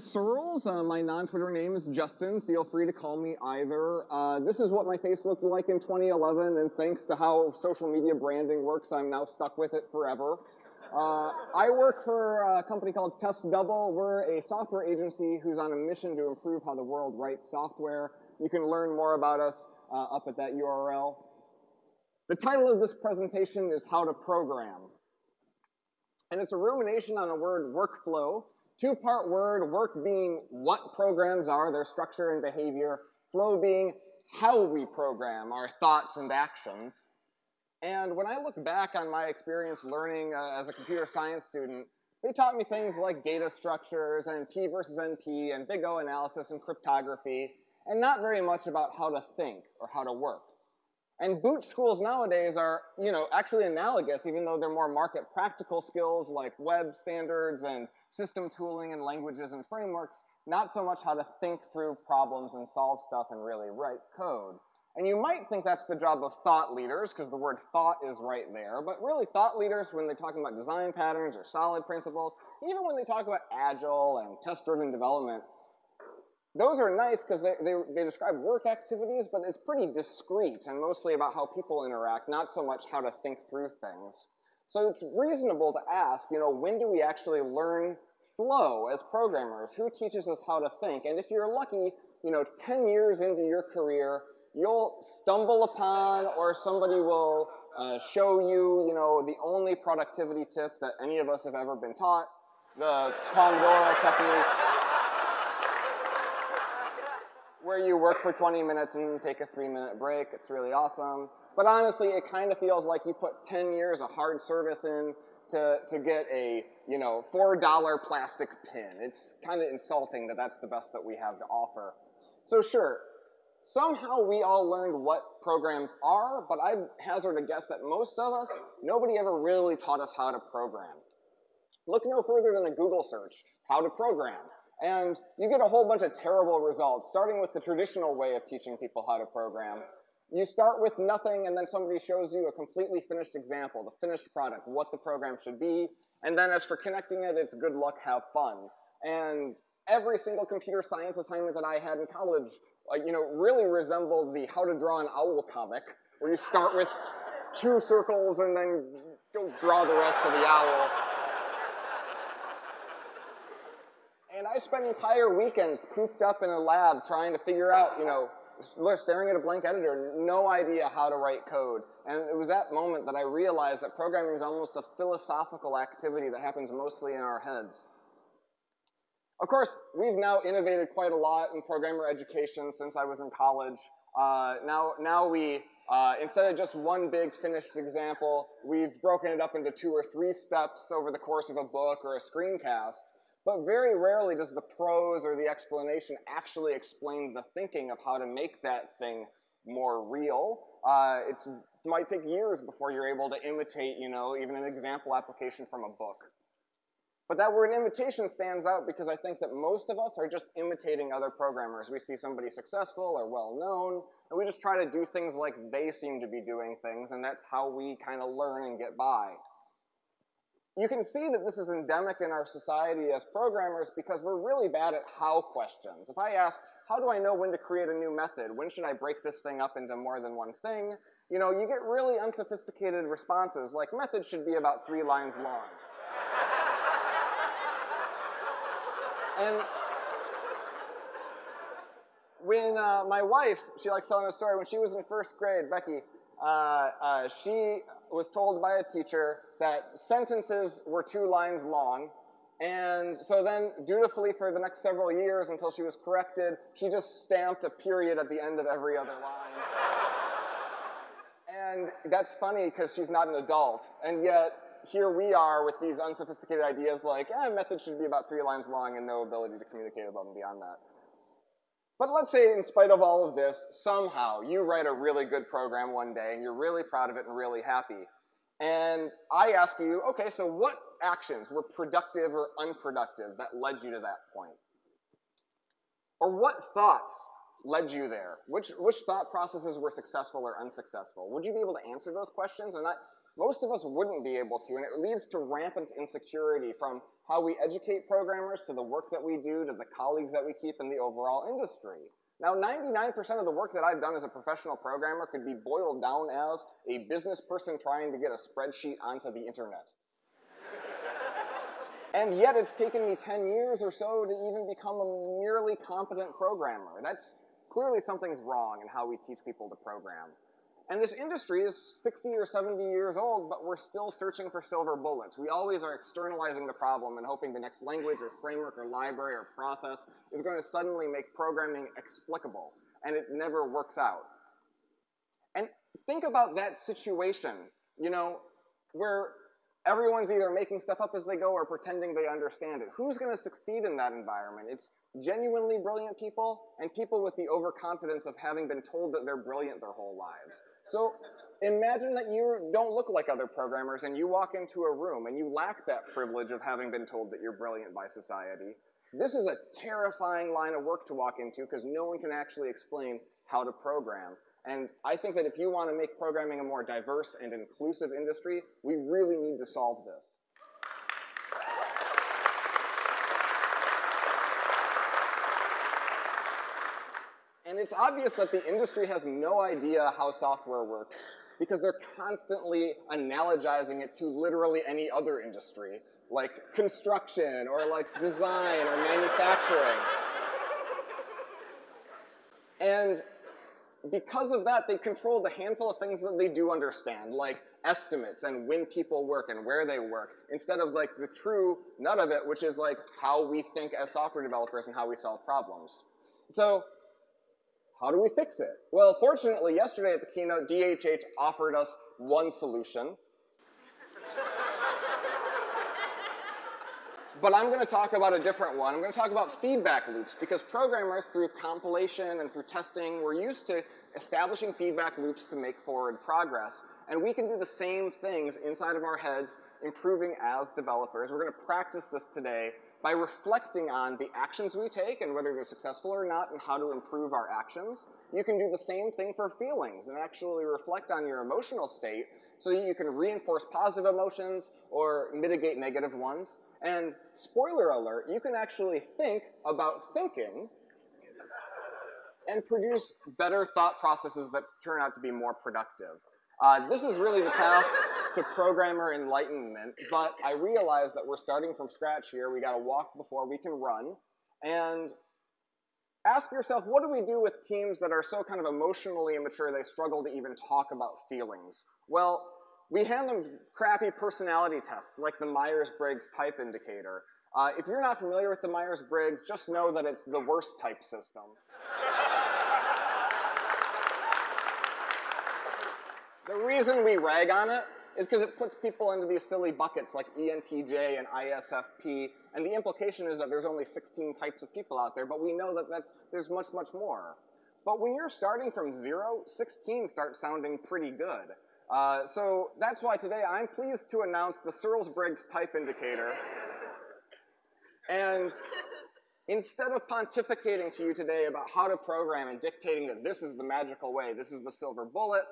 is Searls. Uh, my non-Twitter name is Justin. Feel free to call me either. Uh, this is what my face looked like in 2011, and thanks to how social media branding works, I'm now stuck with it forever. Uh, I work for a company called Test Double. We're a software agency who's on a mission to improve how the world writes software. You can learn more about us uh, up at that URL. The title of this presentation is How to Program. And it's a rumination on a word workflow, Two-part word, work being what programs are, their structure and behavior, flow being how we program our thoughts and actions. And when I look back on my experience learning uh, as a computer science student, they taught me things like data structures and P versus NP and big O analysis and cryptography, and not very much about how to think or how to work. And boot schools nowadays are, you know, actually analogous, even though they're more market practical skills like web standards and system tooling and languages and frameworks, not so much how to think through problems and solve stuff and really write code. And you might think that's the job of thought leaders, because the word thought is right there, but really thought leaders, when they're talking about design patterns or solid principles, even when they talk about agile and test-driven development, those are nice because they, they, they, describe work activities, but it's pretty discrete and mostly about how people interact, not so much how to think through things. So it's reasonable to ask, you know, when do we actually learn flow as programmers? Who teaches us how to think? And if you're lucky, you know, 10 years into your career, you'll stumble upon or somebody will uh, show you, you know, the only productivity tip that any of us have ever been taught, the Pomodoro technique where you work for 20 minutes and take a three minute break. It's really awesome. But honestly, it kind of feels like you put 10 years of hard service in to, to get a, you know, $4 plastic pin. It's kind of insulting that that's the best that we have to offer. So sure, somehow we all learned what programs are, but I hazard a guess that most of us, nobody ever really taught us how to program. Look no further than a Google search, how to program. And you get a whole bunch of terrible results, starting with the traditional way of teaching people how to program. You start with nothing, and then somebody shows you a completely finished example, the finished product, what the program should be. And then as for connecting it, it's good luck, have fun. And every single computer science assignment that I had in college, uh, you know, really resembled the how to draw an owl comic, where you start with two circles and then go draw the rest of the owl. And I spent entire weekends cooped up in a lab trying to figure out, you know, staring at a blank editor, no idea how to write code. And it was that moment that I realized that programming is almost a philosophical activity that happens mostly in our heads. Of course, we've now innovated quite a lot in programmer education since I was in college. Uh, now, now we, uh, instead of just one big finished example, we've broken it up into two or three steps over the course of a book or a screencast. But very rarely does the prose or the explanation actually explain the thinking of how to make that thing more real. Uh, it might take years before you're able to imitate, you know, even an example application from a book. But that word imitation stands out because I think that most of us are just imitating other programmers. We see somebody successful or well-known, and we just try to do things like they seem to be doing things, and that's how we kind of learn and get by you can see that this is endemic in our society as programmers because we're really bad at how questions. If I ask, how do I know when to create a new method? When should I break this thing up into more than one thing? You know, you get really unsophisticated responses like method should be about three lines long. and when uh, my wife, she likes telling the story, when she was in first grade, Becky, uh, uh, she was told by a teacher that sentences were two lines long, and so then dutifully for the next several years until she was corrected, she just stamped a period at the end of every other line. and that's funny because she's not an adult, and yet here we are with these unsophisticated ideas like, eh, a method should be about three lines long and no ability to communicate above and beyond that. But let's say in spite of all of this, somehow you write a really good program one day and you're really proud of it and really happy. And I ask you, okay, so what actions were productive or unproductive that led you to that point? Or what thoughts led you there? Which, which thought processes were successful or unsuccessful? Would you be able to answer those questions? And most of us wouldn't be able to, and it leads to rampant insecurity from how we educate programmers to the work that we do to the colleagues that we keep in the overall industry. Now, 99% of the work that I've done as a professional programmer could be boiled down as a business person trying to get a spreadsheet onto the internet. and yet it's taken me 10 years or so to even become a merely competent programmer. That's clearly something's wrong in how we teach people to program. And this industry is 60 or 70 years old, but we're still searching for silver bullets. We always are externalizing the problem and hoping the next language or framework or library or process is going to suddenly make programming explicable, and it never works out. And think about that situation, you know, where everyone's either making stuff up as they go or pretending they understand it. Who's going to succeed in that environment? It's genuinely brilliant people and people with the overconfidence of having been told that they're brilliant their whole lives. So imagine that you don't look like other programmers and you walk into a room and you lack that privilege of having been told that you're brilliant by society. This is a terrifying line of work to walk into because no one can actually explain how to program. And I think that if you want to make programming a more diverse and inclusive industry, we really need to solve this. And it's obvious that the industry has no idea how software works because they're constantly analogizing it to literally any other industry, like construction or like design or manufacturing. and because of that, they control the handful of things that they do understand, like estimates and when people work and where they work, instead of like the true nut of it, which is like how we think as software developers and how we solve problems. So how do we fix it? Well, fortunately, yesterday at the keynote, DHH offered us one solution. but I'm going to talk about a different one. I'm going to talk about feedback loops because programmers, through compilation and through testing, we're used to establishing feedback loops to make forward progress. And we can do the same things inside of our heads, improving as developers. We're going to practice this today by reflecting on the actions we take and whether they're successful or not and how to improve our actions. You can do the same thing for feelings and actually reflect on your emotional state so that you can reinforce positive emotions or mitigate negative ones. And spoiler alert, you can actually think about thinking and produce better thought processes that turn out to be more productive. Uh, this is really the path to programmer enlightenment, but I realize that we're starting from scratch here. We gotta walk before we can run. And ask yourself, what do we do with teams that are so kind of emotionally immature they struggle to even talk about feelings? Well, we hand them crappy personality tests like the Myers-Briggs type indicator. Uh, if you're not familiar with the Myers-Briggs, just know that it's the worst type system. the reason we rag on it is because it puts people into these silly buckets like ENTJ and ISFP, and the implication is that there's only 16 types of people out there, but we know that that's, there's much, much more. But when you're starting from zero, 16 starts sounding pretty good. Uh, so that's why today I'm pleased to announce the Searls-Briggs type indicator. and instead of pontificating to you today about how to program and dictating that this is the magical way, this is the silver bullet,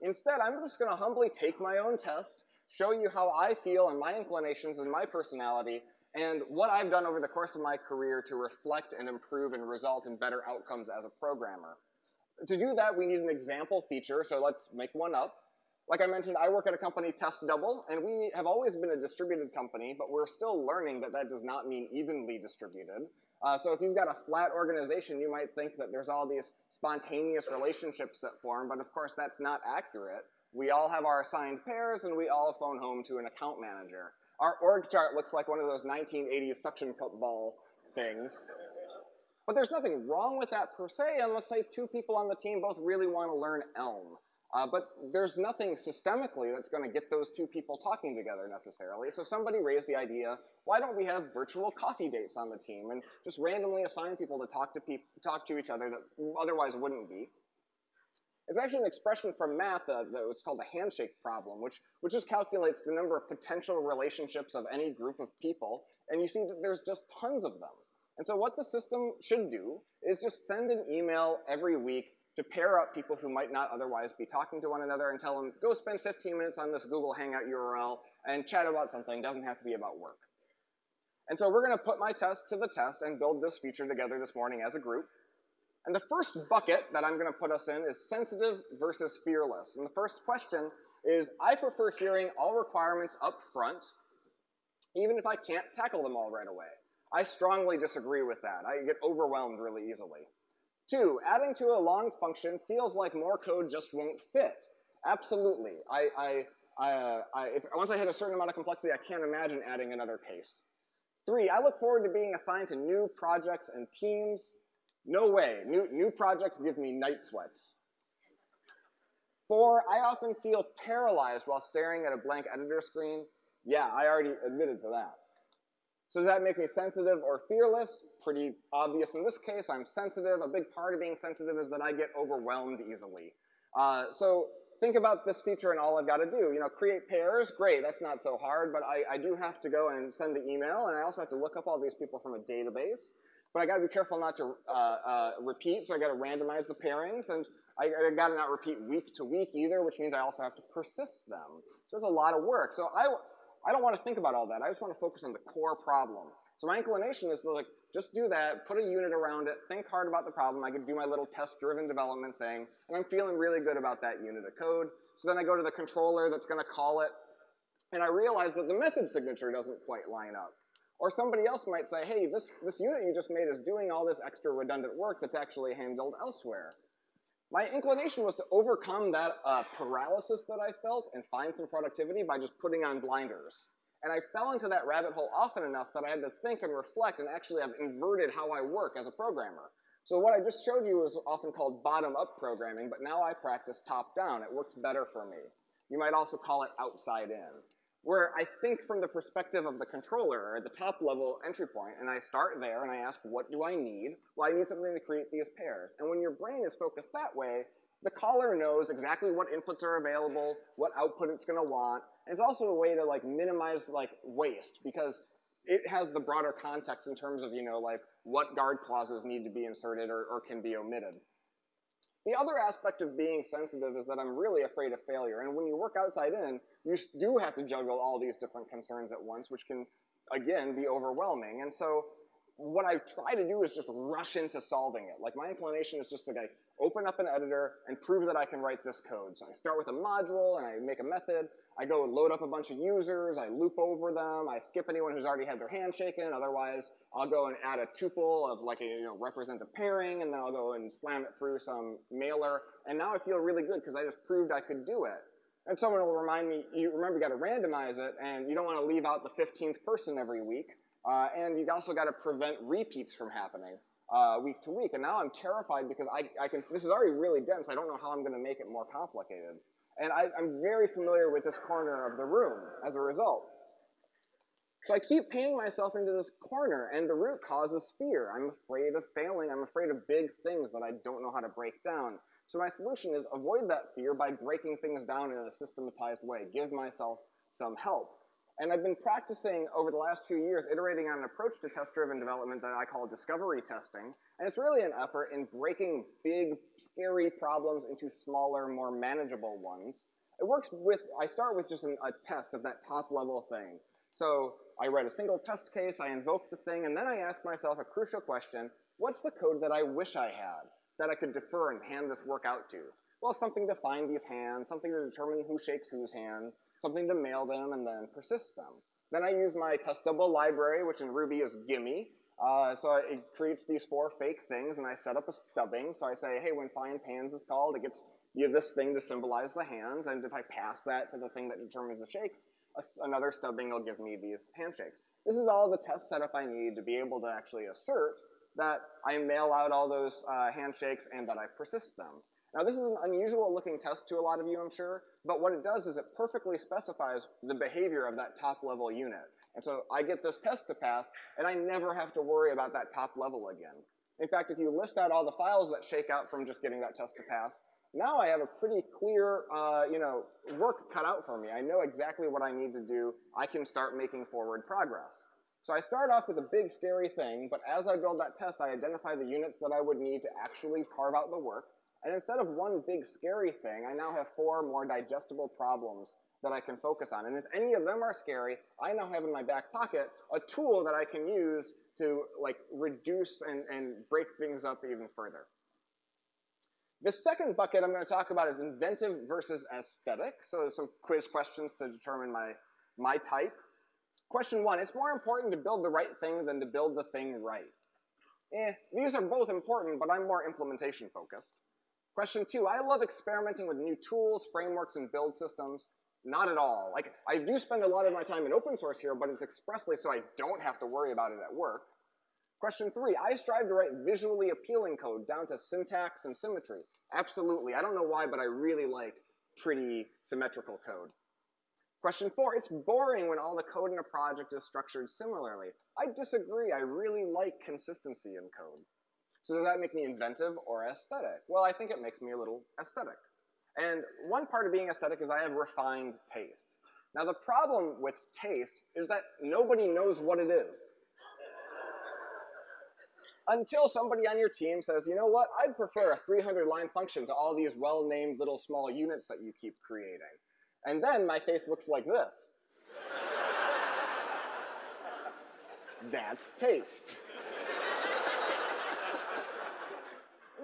Instead, I'm just going to humbly take my own test, show you how I feel and my inclinations and my personality, and what I've done over the course of my career to reflect and improve and result in better outcomes as a programmer. To do that, we need an example feature, so let's make one up. Like I mentioned, I work at a company, Test Double, and we have always been a distributed company, but we're still learning that that does not mean evenly distributed. Uh, so if you've got a flat organization, you might think that there's all these spontaneous relationships that form, but of course that's not accurate. We all have our assigned pairs, and we all phone home to an account manager. Our org chart looks like one of those 1980s suction cup ball things. But there's nothing wrong with that per se, unless say two people on the team both really want to learn Elm. Uh, but there's nothing systemically that's going to get those two people talking together necessarily. So somebody raised the idea, why don't we have virtual coffee dates on the team and just randomly assign people to talk to, pe talk to each other that otherwise wouldn't be. It's actually an expression from math uh, that it's called the handshake problem, which, which just calculates the number of potential relationships of any group of people, and you see that there's just tons of them. And so what the system should do is just send an email every week to pair up people who might not otherwise be talking to one another and tell them, go spend 15 minutes on this Google Hangout URL and chat about something. Doesn't have to be about work. And so we're going to put my test to the test and build this feature together this morning as a group. And the first bucket that I'm going to put us in is sensitive versus fearless. And the first question is, I prefer hearing all requirements up front, even if I can't tackle them all right away. I strongly disagree with that. I get overwhelmed really easily. Two, adding to a long function feels like more code just won't fit. Absolutely. I, I, I, uh, I if, once I hit a certain amount of complexity, I can't imagine adding another case. Three, I look forward to being assigned to new projects and teams. No way. New, new projects give me night sweats. Four, I often feel paralyzed while staring at a blank editor screen. Yeah, I already admitted to that. So does that make me sensitive or fearless? Pretty obvious in this case, I'm sensitive. A big part of being sensitive is that I get overwhelmed easily. Uh, so think about this feature and all I've got to do. You know, create pairs, great, that's not so hard, but I, I do have to go and send the email, and I also have to look up all these people from a database. But I gotta be careful not to uh, uh, repeat, so I gotta randomize the pairings, and I, I, gotta not repeat week to week either, which means I also have to persist them. So there's a lot of work. So I, I don't want to think about all that. I just want to focus on the core problem. So my inclination is to like, just do that, put a unit around it, think hard about the problem. I could do my little test-driven development thing, and I'm feeling really good about that unit of code. So then I go to the controller that's going to call it, and I realize that the method signature doesn't quite line up. Or somebody else might say, hey, this, this unit you just made is doing all this extra redundant work that's actually handled elsewhere. My inclination was to overcome that uh, paralysis that I felt and find some productivity by just putting on blinders. And I fell into that rabbit hole often enough that I had to think and reflect and actually have inverted how I work as a programmer. So what I just showed you is often called bottom-up programming, but now I practice top-down. It works better for me. You might also call it outside-in where I think from the perspective of the controller or the top level entry point, and I start there and I ask, what do I need? Well, I need something to create these pairs. And when your brain is focused that way, the caller knows exactly what inputs are available, what output it's gonna want, and it's also a way to like minimize like waste because it has the broader context in terms of, you know, like what guard clauses need to be inserted or, or can be omitted. The other aspect of being sensitive is that I'm really afraid of failure. And when you work outside in, you do have to juggle all these different concerns at once, which can, again, be overwhelming. And so what I try to do is just rush into solving it. Like my inclination is just to like, open up an editor and prove that I can write this code. So I start with a module and I make a method. I go and load up a bunch of users. I loop over them. I skip anyone who's already had their hand shaken. Otherwise, I'll go and add a tuple of like a you know represent a pairing, and then I'll go and slam it through some mailer. And now I feel really good because I just proved I could do it. And someone will remind me, you remember you got to randomize it, and you don't want to leave out the 15th person every week. Uh, and you also got to prevent repeats from happening uh, week to week. And now I'm terrified because I, I can, this is already really dense. I don't know how I'm going to make it more complicated. And I, I'm very familiar with this corner of the room as a result. So I keep painting myself into this corner, and the root cause is fear. I'm afraid of failing. I'm afraid of big things that I don't know how to break down. So my solution is avoid that fear by breaking things down in a systematized way. Give myself some help. And I've been practicing over the last few years iterating on an approach to test-driven development that I call discovery testing. And it's really an effort in breaking big, scary problems into smaller, more manageable ones. It works with, I start with just an, a test of that top level thing. So I write a single test case, I invoke the thing, and then I ask myself a crucial question, what's the code that I wish I had that I could defer and hand this work out to? Well, something to find these hands, something to determine who shakes whose hand, something to mail them, and then persist them. Then I use my test double library, which in Ruby is gimme. Uh, so it creates these four fake things, and I set up a stubbing. So I say, hey, when finds hands is called, it gets you this thing to symbolize the hands, and if I pass that to the thing that determines the shakes, another stubbing will give me these handshakes. This is all the test setup I need to be able to actually assert that I mail out all those uh, handshakes and that I persist them. Now this is an unusual looking test to a lot of you, I'm sure, but what it does is it perfectly specifies the behavior of that top level unit. And so I get this test to pass, and I never have to worry about that top level again. In fact, if you list out all the files that shake out from just getting that test to pass, now I have a pretty clear, uh, you know, work cut out for me. I know exactly what I need to do. I can start making forward progress. So I start off with a big scary thing, but as I build that test, I identify the units that I would need to actually carve out the work, And instead of one big scary thing, I now have four more digestible problems that I can focus on. And if any of them are scary, I now have in my back pocket a tool that I can use to like reduce and, and break things up even further. The second bucket I'm going to talk about is inventive versus aesthetic. So there's some quiz questions to determine my, my type. Question one, it's more important to build the right thing than to build the thing right. Eh, these are both important, but I'm more implementation focused. Question two, I love experimenting with new tools, frameworks, and build systems. Not at all. Like, I do spend a lot of my time in open source here, but it's expressly so I don't have to worry about it at work. Question three, I strive to write visually appealing code down to syntax and symmetry. Absolutely. I don't know why, but I really like pretty symmetrical code. Question four, it's boring when all the code in a project is structured similarly. I disagree. I really like consistency in code. So does that make me inventive or aesthetic? Well, I think it makes me a little aesthetic. And one part of being aesthetic is I have refined taste. Now the problem with taste is that nobody knows what it is. Until somebody on your team says, you know what, I'd prefer a 300 line function to all these well-named little small units that you keep creating. And then my face looks like this. That's taste.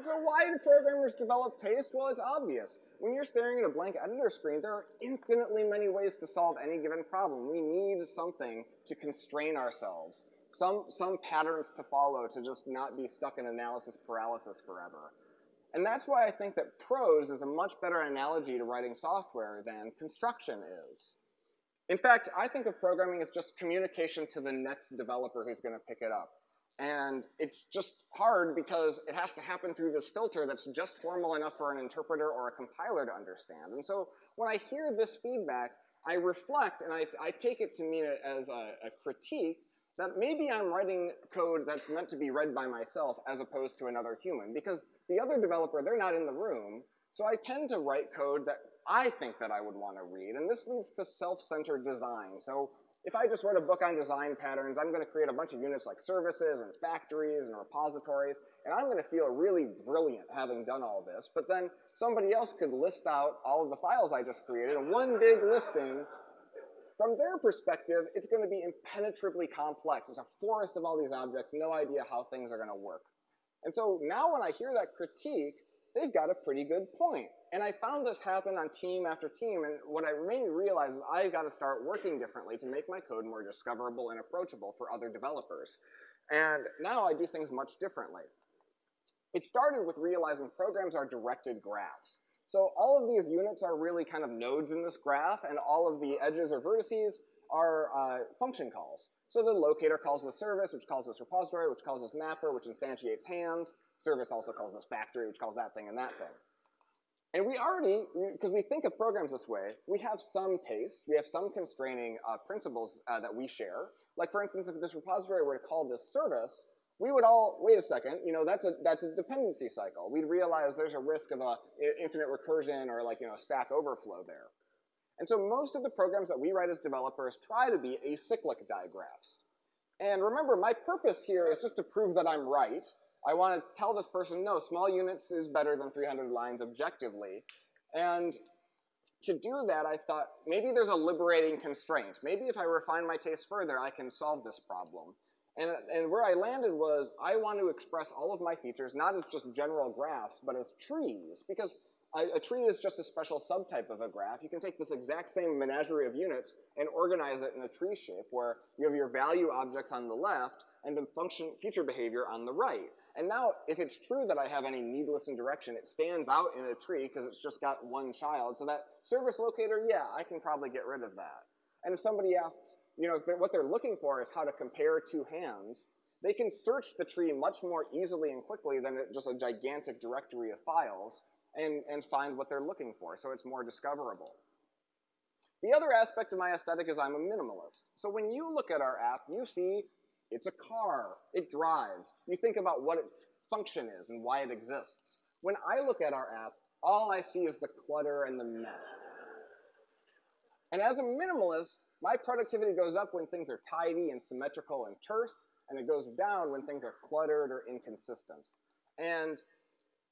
So why do programmers develop taste? Well, it's obvious. When you're staring at a blank editor screen, there are infinitely many ways to solve any given problem. We need something to constrain ourselves, some, some patterns to follow to just not be stuck in analysis paralysis forever. And that's why I think that prose is a much better analogy to writing software than construction is. In fact, I think of programming as just communication to the next developer who's going to pick it up. And it's just hard because it has to happen through this filter that's just formal enough for an interpreter or a compiler to understand. And so when I hear this feedback, I reflect and I, I take it to mean it as a, a critique that maybe I'm writing code that's meant to be read by myself as opposed to another human. Because the other developer, they're not in the room, so I tend to write code that I think that I would want to read. And this leads to self-centered design. So if I just wrote a book on design patterns, I'm going to create a bunch of units like services and factories and repositories, and I'm going to feel really brilliant having done all this. But then somebody else could list out all of the files I just created in one big listing. From their perspective, it's going to be impenetrably complex. It's a forest of all these objects, no idea how things are going to work. And so now when I hear that critique, they've got a pretty good point. And I found this happen on team after team, and what I made me realize is I've got to start working differently to make my code more discoverable and approachable for other developers. And now I do things much differently. It started with realizing programs are directed graphs. So all of these units are really kind of nodes in this graph, and all of the edges or vertices are uh, function calls. So the locator calls the service, which calls this repository, which calls this mapper, which instantiates hands. Service also calls this factory, which calls that thing and that thing. And we already, because we think of programs this way, we have some taste, we have some constraining uh, principles uh, that we share. Like for instance, if this repository were to call this service, we would all, wait a second, you know, that's a, that's a dependency cycle. We'd realize there's a risk of a infinite recursion or like, you know, stack overflow there. And so most of the programs that we write as developers try to be acyclic digraphs. And remember, my purpose here is just to prove that I'm right, I want to tell this person, no, small units is better than 300 lines objectively. And to do that, I thought, maybe there's a liberating constraint. Maybe if I refine my taste further, I can solve this problem. And, and where I landed was, I want to express all of my features, not as just general graphs, but as trees. Because a, tree is just a special subtype of a graph. You can take this exact same menagerie of units and organize it in a tree shape, where you have your value objects on the left, and the function feature behavior on the right. And now, if it's true that I have any needless indirection, it stands out in a tree because it's just got one child. So that service locator, yeah, I can probably get rid of that. And if somebody asks, you know, they're, what they're looking for is how to compare two hands, they can search the tree much more easily and quickly than just a gigantic directory of files and, and find what they're looking for, so it's more discoverable. The other aspect of my aesthetic is I'm a minimalist. So when you look at our app, you see it's a car. It drives. You think about what its function is and why it exists. When I look at our app, all I see is the clutter and the mess. And as a minimalist, my productivity goes up when things are tidy and symmetrical and terse, and it goes down when things are cluttered or inconsistent. And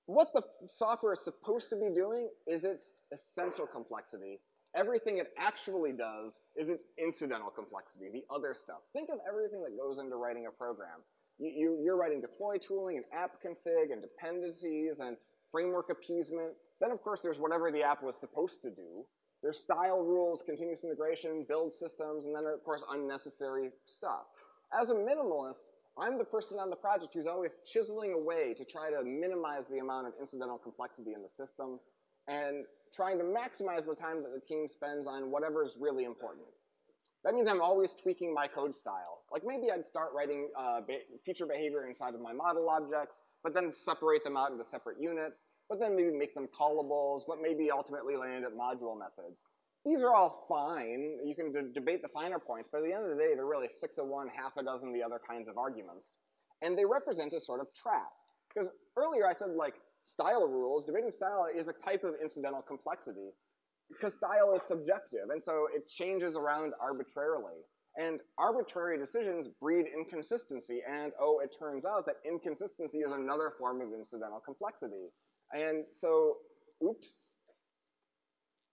what the software is supposed to be doing is its essential complexity. Everything it actually does is its incidental complexity, the other stuff. Think of everything that goes into writing a program. You, you, are writing deploy tooling and app config and dependencies and framework appeasement. Then, of course, there's whatever the app was supposed to do. There's style rules, continuous integration, build systems, and then, of course, unnecessary stuff. As a minimalist, I'm the person on the project who's always chiseling away to try to minimize the amount of incidental complexity in the system and trying to maximize the time that the team spends on whatever is really important. That means I'm always tweaking my code style. Like maybe I'd start writing uh, feature behavior inside of my model objects, but then separate them out into separate units, but then maybe make them callables, but maybe ultimately land at module methods. These are all fine. You can debate the finer points, but at the end of the day, they're really six of one, half a dozen the other kinds of arguments. And they represent a sort of trap. Because earlier I said, like, style rules, debating style is a type of incidental complexity. Because style is subjective, and so it changes around arbitrarily. And arbitrary decisions breed inconsistency, and oh, it turns out that inconsistency is another form of incidental complexity. And so, oops,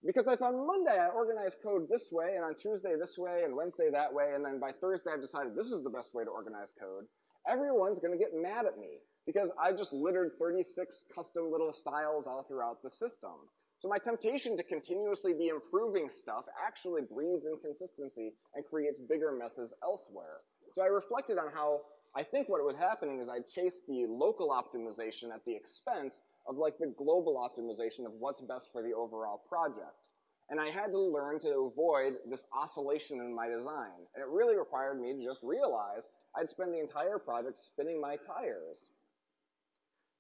because if on Monday I organize code this way, and on Tuesday this way, and Wednesday that way, and then by Thursday I've decided this is the best way to organize code, everyone's gonna get mad at me because I've just littered 36 custom little styles all throughout the system. So my temptation to continuously be improving stuff actually breeds inconsistency and creates bigger messes elsewhere. So I reflected on how I think what was happening is I chased the local optimization at the expense of like the global optimization of what's best for the overall project. And I had to learn to avoid this oscillation in my design. And it really required me to just realize I'd spend the entire project spinning my tires.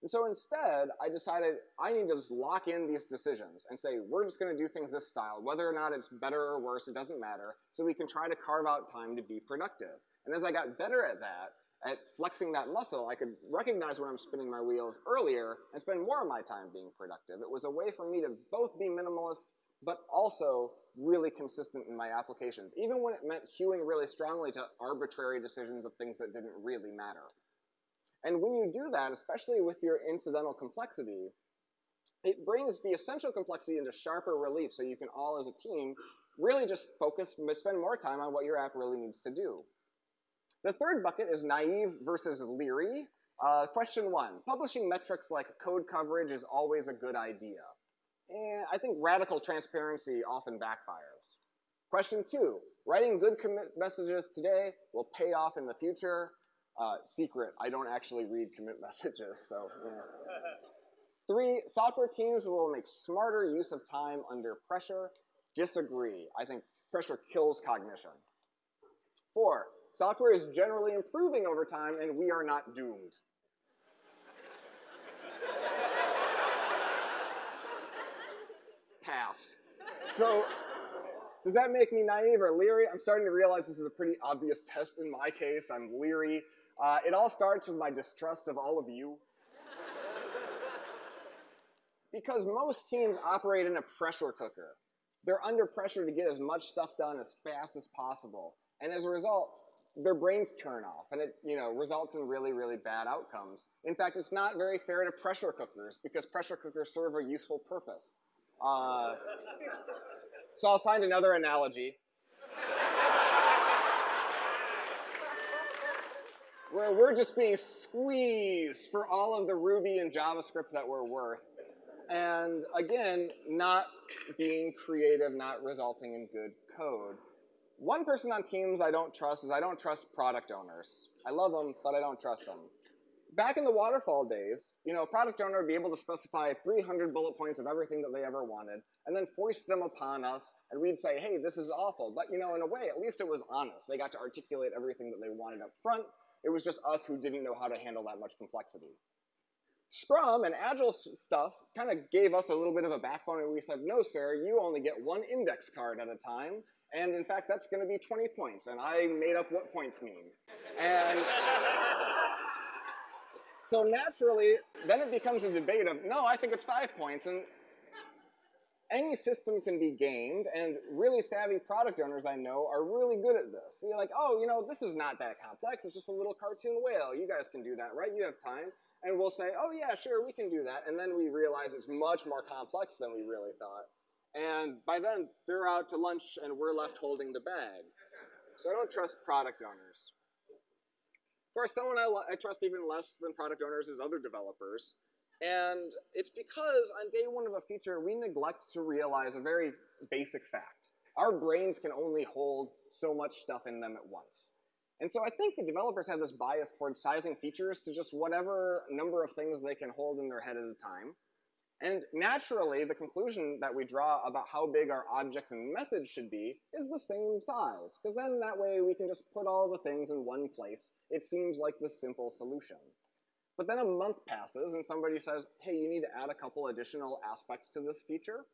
And so instead, I decided I need to just lock in these decisions and say, we're just gonna do things this style. Whether or not it's better or worse, it doesn't matter. So we can try to carve out time to be productive. And as I got better at that, at flexing that muscle, I could recognize when I'm spinning my wheels earlier and spend more of my time being productive. It was a way for me to both be minimalist, but also really consistent in my applications, even when it meant hewing really strongly to arbitrary decisions of things that didn't really matter. And when you do that, especially with your incidental complexity, it brings the essential complexity into sharper relief so you can all as a team really just focus, spend more time on what your app really needs to do. The third bucket is naive versus leery. Uh, question one, publishing metrics like code coverage is always a good idea. And I think radical transparency often backfires. Question two, writing good commit messages today will pay off in the future. Uh, secret, I don't actually read commit messages, so. Three, software teams will make smarter use of time under pressure. Disagree. I think pressure kills cognition. Four, Software is generally improving over time, and we are not doomed. Pass. So, does that make me naive or leery? I'm starting to realize this is a pretty obvious test in my case. I'm leery. Uh, it all starts with my distrust of all of you. because most teams operate in a pressure cooker. They're under pressure to get as much stuff done as fast as possible. And as a result, their brains turn off and it you know results in really really bad outcomes in fact it's not very fair to pressure cookers because pressure cookers serve a useful purpose uh, so i'll find another analogy where we're just being squeezed for all of the ruby and javascript that we're worth and again not being creative not resulting in good code one person on teams I don't trust is I don't trust product owners. I love them, but I don't trust them. Back in the waterfall days, you know, a product owner would be able to specify 300 bullet points of everything that they ever wanted, and then force them upon us, and we'd say, hey, this is awful. But, you know, in a way, at least it was honest. They got to articulate everything that they wanted up front. It was just us who didn't know how to handle that much complexity. Scrum and Agile stuff kind of gave us a little bit of a backbone, and we said, no, sir, you only get one index card at a time, and in fact, that's going to be 20 points. And I made up what points mean. And so naturally, then it becomes a debate of, no, I think it's five points. And any system can be gamed, and really savvy product owners I know are really good at this. You're like, oh, you know, this is not that complex. It's just a little cartoon whale. You guys can do that, right? You have time. and we'll say, oh yeah, sure, we can do that. And then we realize it's much more complex than we really thought. And by then, they're out to lunch and we're left holding the bag. So I don't trust product owners. Of course, someone I, I trust even less than product owners is other developers. And it's because on day one of a feature, we neglect to realize a very basic fact. Our brains can only hold so much stuff in them at once. And so I think the developers have this bias towards sizing features to just whatever number of things they can hold in their head at a time. And naturally, the conclusion that we draw about how big our objects and methods should be is the same size, because then that way we can just put all the things in one place. It seems like the simple solution. But then a month passes and somebody says, hey, you need to add a couple additional aspects to this feature.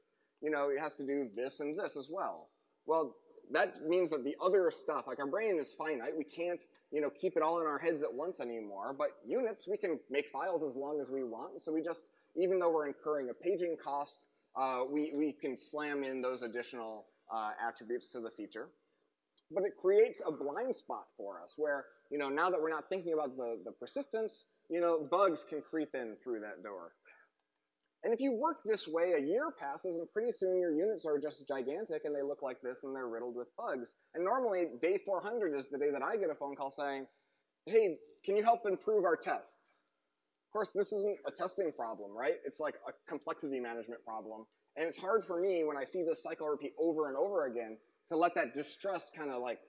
You know, it has to do this and this as well. Well, that means that the other stuff, like our brain is finite, we can't, you know, keep it all in our heads at once anymore, but units, we can make files as long as we want, so we just, even though we're incurring a paging cost, uh, we, we can slam in those additional uh, attributes to the feature. But it creates a blind spot for us where, you know, now that we're not thinking about the, the persistence, you know, bugs can creep in through that door. And if you work this way, a year passes and pretty soon your units are just gigantic and they look like this and they're riddled with bugs. And normally day 400 is the day that I get a phone call saying, hey, can you help improve our tests? Of course, this isn't a testing problem, right? It's like a complexity management problem. And it's hard for me when I see this cycle repeat over and over again to let that distrust kind of like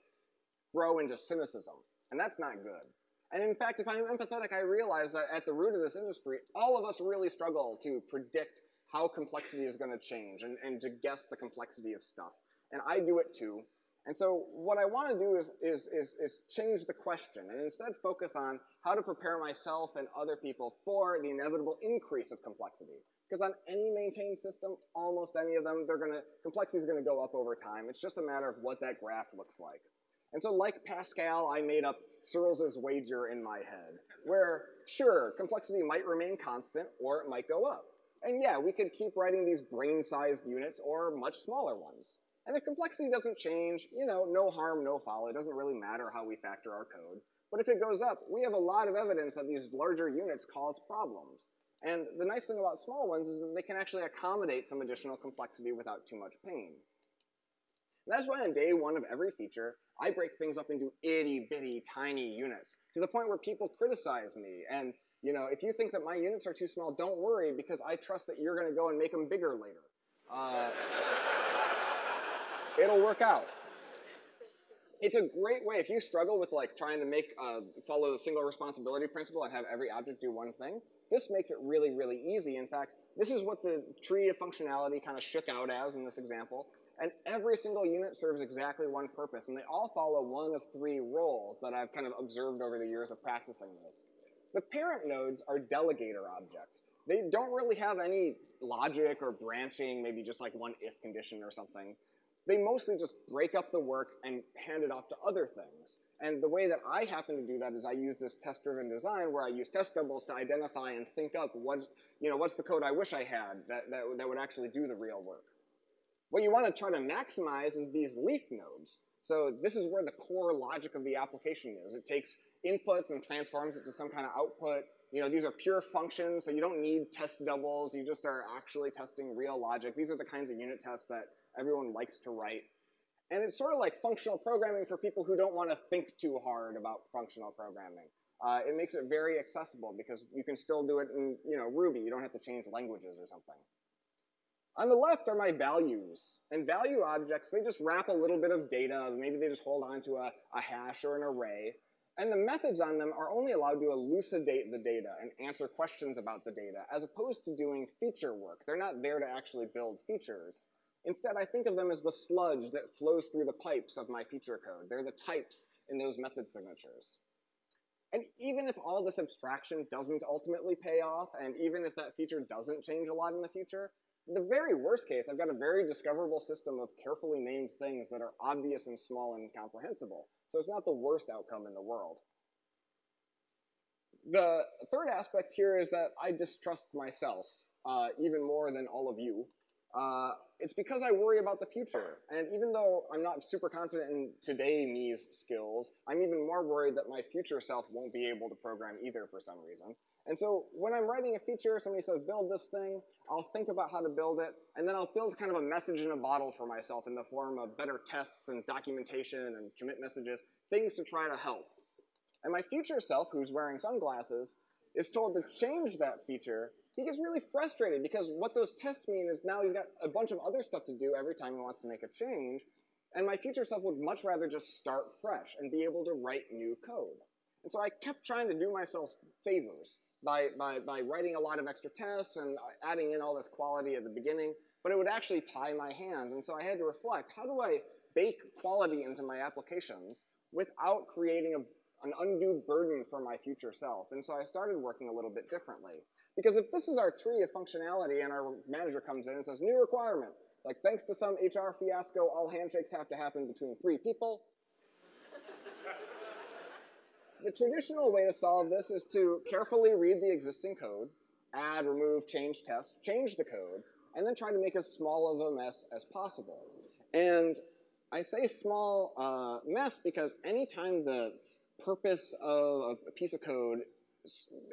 grow into cynicism. And that's not good. And in fact, if I'm empathetic, I realize that at the root of this industry, all of us really struggle to predict how complexity is going to change and, and to guess the complexity of stuff. And I do it too. And so what I want to do is, is, is, is change the question and instead focus on how to prepare myself and other people for the inevitable increase of complexity. Because on any maintained system, almost any of them, they're gonna, complexity is going to go up over time. It's just a matter of what that graph looks like. And so like Pascal, I made up Searls's wager in my head, where sure, complexity might remain constant or it might go up. And yeah, we could keep writing these brain-sized units or much smaller ones. And if complexity doesn't change, you know, no harm, no foul. It doesn't really matter how we factor our code. But if it goes up, we have a lot of evidence that these larger units cause problems. And the nice thing about small ones is that they can actually accommodate some additional complexity without too much pain. That's why on day one of every feature, I break things up into itty bitty tiny units to the point where people criticize me. And you know, if you think that my units are too small, don't worry because I trust that you're going to go and make them bigger later. Uh, it'll work out. It's a great way if you struggle with like trying to make uh, follow the single responsibility principle and have every object do one thing. This makes it really, really easy. In fact, this is what the tree of functionality kind of shook out as in this example. And every single unit serves exactly one purpose, and they all follow one of three roles that I've kind of observed over the years of practicing this. The parent nodes are delegator objects. They don't really have any logic or branching, maybe just like one if condition or something. They mostly just break up the work and hand it off to other things. And the way that I happen to do that is I use this test-driven design where I use test doubles to identify and think up what, you know, what's the code I wish I had that, that, that would actually do the real work. What you want to try to maximize is these leaf nodes. So this is where the core logic of the application is. It takes inputs and transforms it to some kind of output. You know, these are pure functions, so you don't need test doubles. You just are actually testing real logic. These are the kinds of unit tests that everyone likes to write. And it's sort of like functional programming for people who don't want to think too hard about functional programming. Uh, it makes it very accessible because you can still do it in you know Ruby. You don't have to change languages or something. On the left are my values. And value objects, they just wrap a little bit of data. Maybe they just hold on to a, a hash or an array. And the methods on them are only allowed to elucidate the data and answer questions about the data, as opposed to doing feature work. They're not there to actually build features. Instead, I think of them as the sludge that flows through the pipes of my feature code. They're the types in those method signatures. And even if all this abstraction doesn't ultimately pay off, and even if that feature doesn't change a lot in the future, the very worst case, I've got a very discoverable system of carefully named things that are obvious and small and comprehensible. So it's not the worst outcome in the world. The third aspect here is that I distrust myself uh, even more than all of you. Uh, it's because I worry about the future. And even though I'm not super confident in today me's skills, I'm even more worried that my future self won't be able to program either for some reason. And so when I'm writing a feature, somebody says, build this thing, I'll think about how to build it, and then I'll build kind of a message in a bottle for myself in the form of better tests and documentation and commit messages, things to try to help. And my future self, who's wearing sunglasses, is told to change that feature. He gets really frustrated because what those tests mean is now he's got a bunch of other stuff to do every time he wants to make a change, and my future self would much rather just start fresh and be able to write new code. And so I kept trying to do myself favors by, by, by writing a lot of extra tests and adding in all this quality at the beginning, but it would actually tie my hands. And so I had to reflect, how do I bake quality into my applications without creating a, an undue burden for my future self? And so I started working a little bit differently. Because if this is our tree of functionality and our manager comes in and says, new requirement, like thanks to some HR fiasco, all handshakes have to happen between three people, the traditional way to solve this is to carefully read the existing code, add, remove, change, test, change the code, and then try to make as small of a mess as possible. And I say small uh, mess because anytime the purpose of a piece of code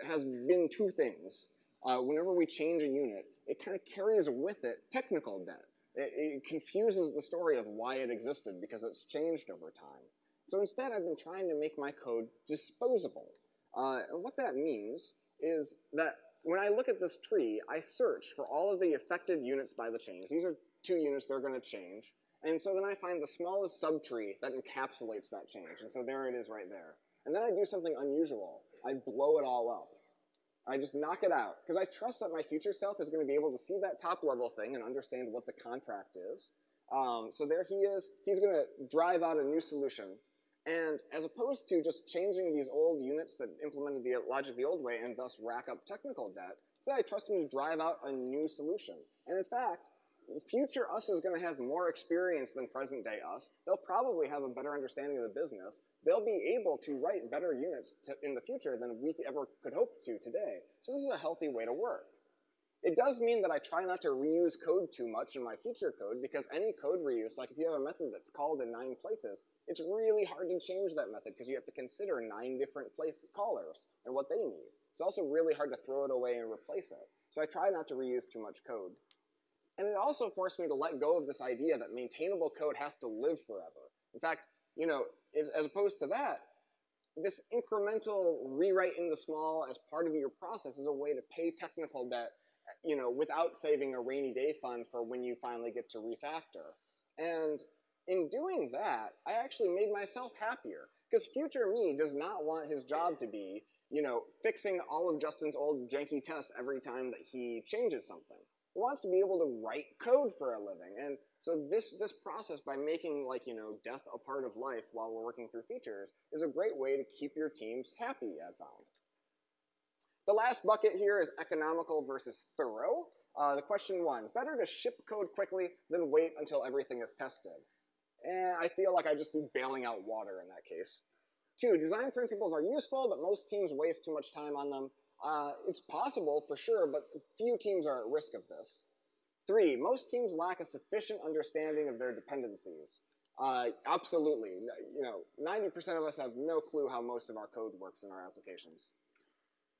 has been two things, uh, whenever we change a unit, it kind of carries with it technical debt. It, it confuses the story of why it existed because it's changed over time. So instead, I've been trying to make my code disposable. Uh, and what that means is that when I look at this tree, I search for all of the affected units by the change. These are two units that are going to change. And so then I find the smallest subtree that encapsulates that change. And so there it is right there. And then I do something unusual. I blow it all up. I just knock it out. Because I trust that my future self is going to be able to see that top level thing and understand what the contract is. Um, so there he is. He's going to drive out a new solution. And as opposed to just changing these old units that implemented the logic the old way and thus rack up technical debt, say I trust him to drive out a new solution. And in fact, future us is going to have more experience than present day us. They'll probably have a better understanding of the business. They'll be able to write better units to, in the future than we ever could hope to today. So this is a healthy way to work. It does mean that I try not to reuse code too much in my feature code because any code reuse, like if you have a method that's called in nine places, it's really hard to change that method because you have to consider nine different place callers and what they need. It's also really hard to throw it away and replace it. So I try not to reuse too much code. And it also forced me to let go of this idea that maintainable code has to live forever. In fact, you know, as, as opposed to that, this incremental rewrite into small as part of your process is a way to pay technical debt you know, without saving a rainy day fund for when you finally get to refactor. And in doing that, I actually made myself happier. Because future me does not want his job to be, you know, fixing all of Justin's old janky tests every time that he changes something. He wants to be able to write code for a living. And so this, this process by making like, you know, death a part of life while we're working through features is a great way to keep your teams happy, I've found. The last bucket here is economical versus thorough. Uh, the question one, better to ship code quickly than wait until everything is tested. And I feel like I'd just be bailing out water in that case. Two, design principles are useful, but most teams waste too much time on them. Uh, it's possible for sure, but few teams are at risk of this. Three, most teams lack a sufficient understanding of their dependencies. Uh, absolutely. You know, 90% of us have no clue how most of our code works in our applications.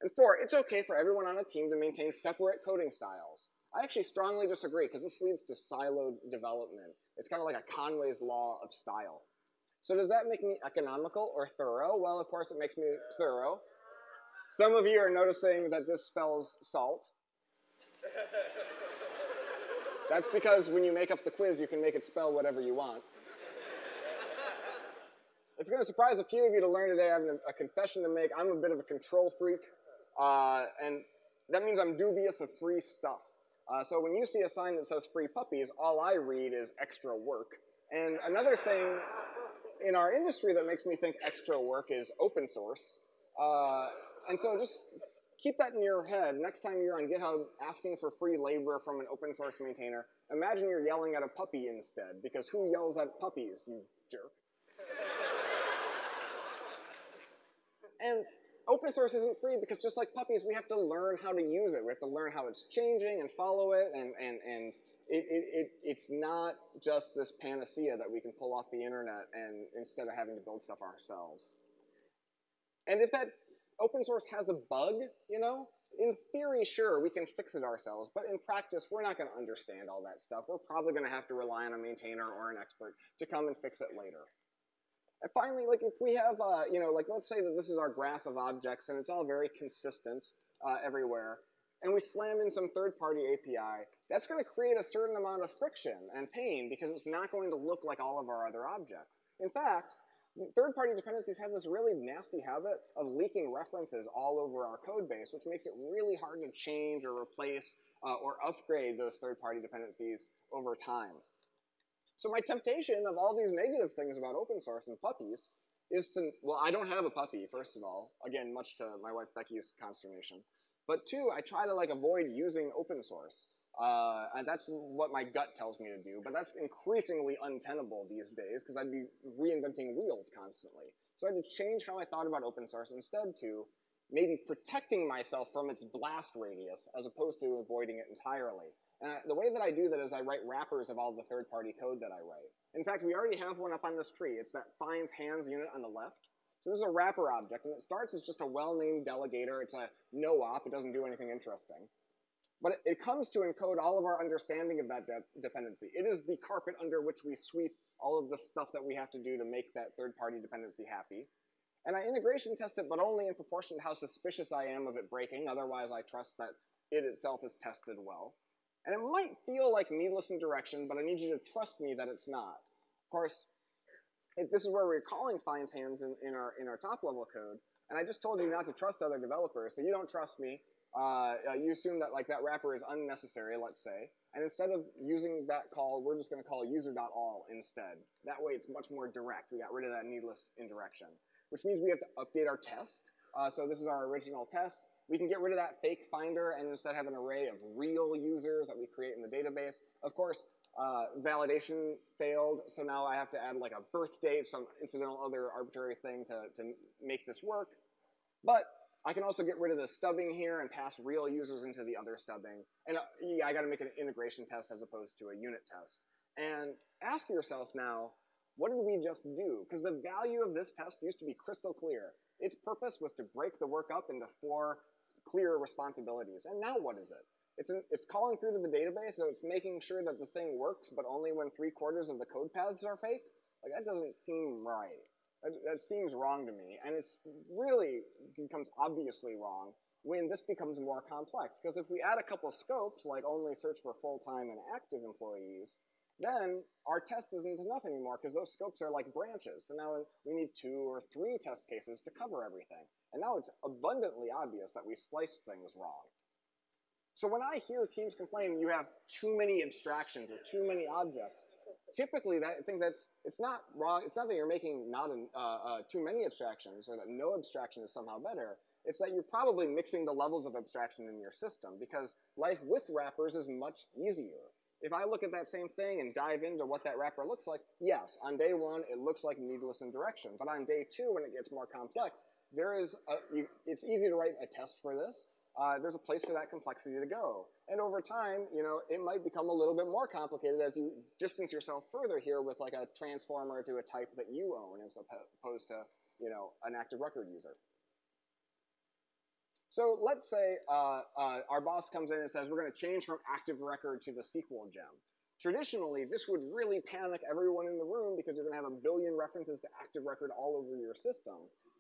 And four, it's okay for everyone on a team to maintain separate coding styles. I actually strongly disagree because this leads to siloed development. It's kind of like a Conway's law of style. So does that make me economical or thorough? Well, of course it makes me thorough. Some of you are noticing that this spells salt. That's because when you make up the quiz, you can make it spell whatever you want. It's going to surprise a few of you to learn today I have a confession to make. I'm a bit of a control freak. Uh, and that means I'm dubious of free stuff. Uh, so when you see a sign that says free puppies, all I read is extra work. And another thing in our industry that makes me think extra work is open source. Uh, and so just keep that in your head. Next time you're on GitHub asking for free labor from an open source maintainer, imagine you're yelling at a puppy instead, because who yells at puppies, you jerk? and open source isn't free because just like puppies, we have to learn how to use it. We have to learn how it's changing and follow it, and, and, and it, it, it, it's not just this panacea that we can pull off the internet and instead of having to build stuff ourselves. And if that open source has a bug, you know, in theory, sure, we can fix it ourselves, but in practice, we're not going to understand all that stuff. We're probably going to have to rely on a maintainer or an expert to come and fix it later. Finally, like if we have, uh, you know, like let's say that this is our graph of objects and it's all very consistent uh, everywhere, and we slam in some third-party API, that's going to create a certain amount of friction and pain because it's not going to look like all of our other objects. In fact, third-party dependencies have this really nasty habit of leaking references all over our code base, which makes it really hard to change or replace uh, or upgrade those third-party dependencies over time. So my temptation of all these negative things about open source and puppies is to, well, I don't have a puppy, first of all. Again, much to my wife Becky's consternation. But two, I try to like avoid using open source. Uh, and that's what my gut tells me to do, but that's increasingly untenable these days because I'd be reinventing wheels constantly. So I had to change how I thought about open source instead to maybe protecting myself from its blast radius as opposed to avoiding it entirely. And I, the way that I do that is I write wrappers of all the third-party code that I write. In fact, we already have one up on this tree. It's that finds hands unit on the left. So this is a wrapper object, and it starts as just a well-named delegator. It's a no-op. It doesn't do anything interesting. But it, it, comes to encode all of our understanding of that de dependency. It is the carpet under which we sweep all of the stuff that we have to do to make that third-party dependency happy. And I integration test it, but only in proportion to how suspicious I am of it breaking. Otherwise, I trust that it itself is tested well. And it might feel like needless indirection, but I need you to trust me that it's not. Of course, it, this is where we're calling finds hands in, in, our, in our top level code. And I just told you not to trust other developers, so you don't trust me. Uh, uh, you assume that like that wrapper is unnecessary, let's say. And instead of using that call, we're just going to call user.all instead. That way it's much more direct. We got rid of that needless indirection. Which means we have to update our test. Uh, so this is our original test. We can get rid of that fake finder and instead have an array of real users that we create in the database. Of course, uh, validation failed, so now I have to add like a birth date, some incidental other arbitrary thing to, to make this work. But I can also get rid of the stubbing here and pass real users into the other stubbing. And uh, yeah, I gotta make an integration test as opposed to a unit test. And ask yourself now, what did we just do? Because the value of this test used to be crystal clear. Its purpose was to break the work up into four clear responsibilities. And now what is it? It's, an, it's calling through to the database, so it's making sure that the thing works, but only when three quarters of the code paths are fake? Like, that doesn't seem right. That, that seems wrong to me. And it's really becomes obviously wrong when this becomes more complex. Because if we add a couple scopes, like only search for full-time and active employees, then our test isn't enough anymore because those scopes are like branches. So now we need two or three test cases to cover everything. And now it's abundantly obvious that we sliced things wrong. So when I hear teams complain you have too many abstractions or too many objects, typically that, I think that's, it's not wrong, it's not that you're making not an, uh, uh, too many abstractions or that no abstraction is somehow better, it's that you're probably mixing the levels of abstraction in your system because life with wrappers is much easier. If I look at that same thing and dive into what that wrapper looks like, yes, on day one it looks like needless indirection, but on day two when it gets more complex, there is a, you, it's easy to write a test for this, uh, there's a place for that complexity to go. And over time, you know, it might become a little bit more complicated as you distance yourself further here with like a transformer to a type that you own as opposed to, you know, an active record user. So let's say uh, uh, our boss comes in and says, we're going to change from active record to the Sequel gem. Traditionally, this would really panic everyone in the room because you're going to have a billion references to active record all over your system.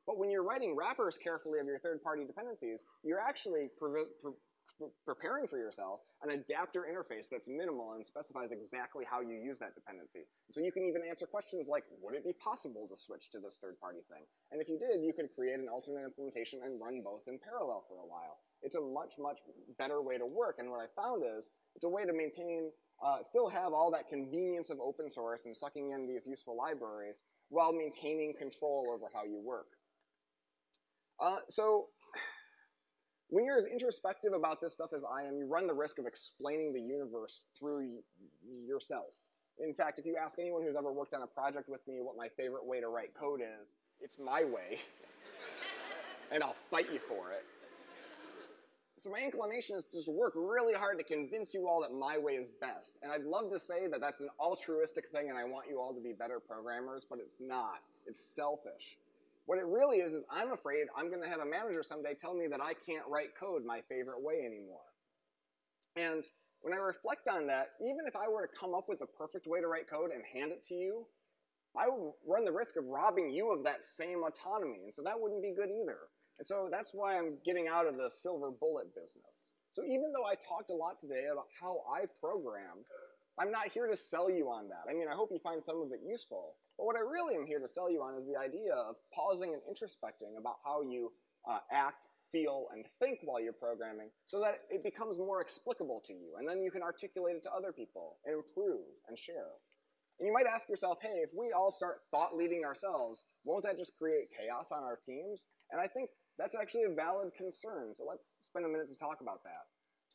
But when you're writing wrappers carefully of your third-party dependencies, you're actually pre pre preparing for yourself an adapter interface that's minimal and specifies exactly how you use that dependency. So you can even answer questions like, would it be possible to switch to this third-party thing? And if you did, you could create an alternate implementation and run both in parallel for a while. It's a much, much better way to work. And what I found is, it's a way to maintain, uh, still have all that convenience of open source and sucking in these useful libraries while maintaining control over how you work. Uh, so when you're as introspective about this stuff as I am, you run the risk of explaining the universe through yourself. In fact, if you ask anyone who's ever worked on a project with me what my favorite way to write code is, it's my way. and I'll fight you for it. So my inclination is to just work really hard to convince you all that my way is best. And I'd love to say that that's an altruistic thing and I want you all to be better programmers, but it's not. It's selfish. What it really is, is I'm afraid I'm going to have a manager someday tell me that I can't write code my favorite way anymore. And when I reflect on that, even if I were to come up with the perfect way to write code and hand it to you, I would run the risk of robbing you of that same autonomy. And so that wouldn't be good either. And so that's why I'm getting out of the silver bullet business. So even though I talked a lot today about how I program, I'm not here to sell you on that. I mean, I hope you find some of it useful. But what I really am here to sell you on is the idea of pausing and introspecting about how you uh, act, feel, and think while you're programming so that it becomes more explicable to you. And then you can articulate it to other people and improve and share. And you might ask yourself, hey, if we all start thought leading ourselves, won't that just create chaos on our teams? And I think that's actually a valid concern. So let's spend a minute to talk about that.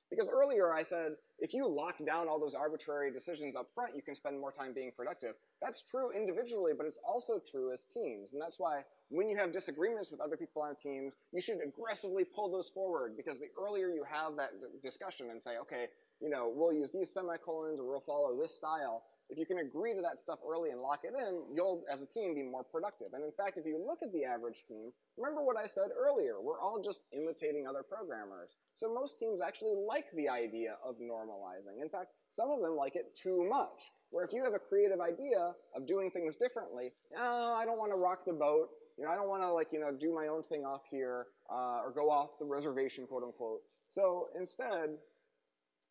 Because earlier I said, if you lock down all those arbitrary decisions up front, you can spend more time being productive. That's true individually, but it's also true as teams. And that's why when you have disagreements with other people on teams, you should aggressively pull those forward because the earlier you have that discussion and say, okay, you know, we'll use these semicolons or we'll follow this style, if you can agree to that stuff early and lock it in, you'll, as a team, be more productive. And in fact, if you look at the average team, remember what I said earlier, we're all just imitating other programmers. So most teams actually like the idea of normalizing. In fact, some of them like it too much. Where if you have a creative idea of doing things differently, oh, I don't want to rock the boat, you know, I don't want to like, you know, do my own thing off here, uh, or go off the reservation, quote unquote. So instead,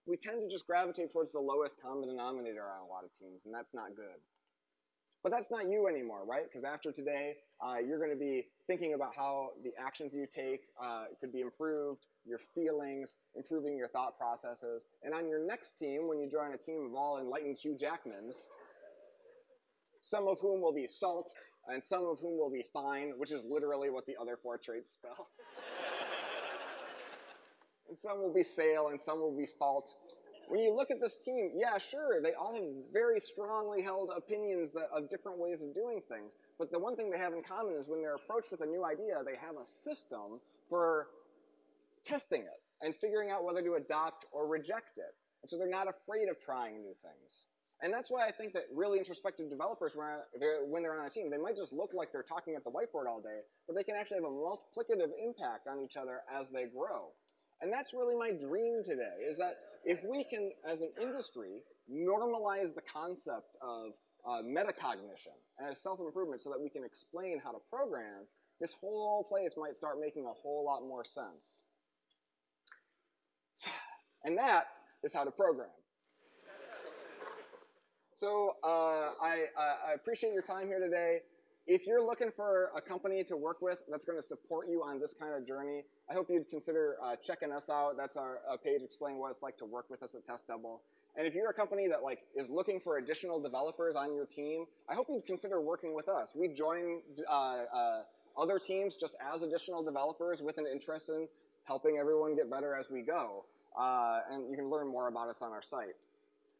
we tend to just gravitate towards the lowest common denominator on a lot of teams, and that's not good. But that's not you anymore, right? Because after today, uh, you're going to be thinking about how the actions you take uh, could be improved, your feelings, improving your thought processes. And on your next team, when you join a team of all enlightened Hugh Jackmans, some of whom will be salt, and some of whom will be fine, which is literally what the other four traits spell. and some will be Sale, and some will be fault. When you look at this team, yeah, sure, they all have very strongly held opinions that, of different ways of doing things. But the one thing they have in common is when they're approached with a new idea, they have a system for testing it and figuring out whether to adopt or reject it. And so they're not afraid of trying new things. And that's why I think that really introspective developers, when they're on a team, they might just look like they're talking at the whiteboard all day, but they can actually have a multiplicative impact on each other as they grow. And that's really my dream today, is that if we can, as an industry, normalize the concept of uh, metacognition as self-improvement so that we can explain how to program, this whole place might start making a whole lot more sense. And that is how to program. So uh, I, I appreciate your time here today. If you're looking for a company to work with that's going to support you on this kind of journey, I hope you'd consider uh, checking us out. That's our page explaining what it's like to work with us at TestDouble. And if you're a company that like is looking for additional developers on your team, I hope you'd consider working with us. We join uh, uh, other teams just as additional developers with an interest in helping everyone get better as we go. Uh, and you can learn more about us on our site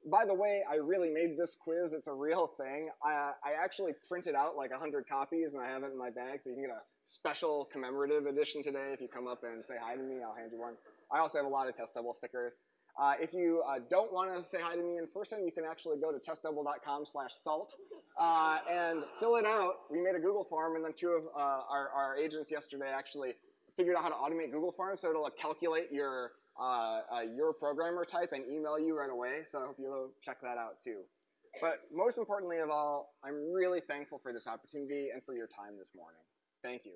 by the way, I really made this quiz. It's a real thing. I, I actually printed out like 100 copies and I have it in my bag, so you can get a special commemorative edition today. If you come up and say hi to me, I'll hand you one. I also have a lot of test double stickers. Uh, if you uh, don't want to say hi to me in person, you can actually go to testdouble.com slash salt uh, and fill it out. We made a Google form, and then two of uh, our, our agents yesterday actually figured out how to automate Google Forms, so it'll calculate your uh, your programmer type and email you right away. So I hope you'll check that out too. But most importantly of all, I'm really thankful for this opportunity and for your time this morning. Thank you.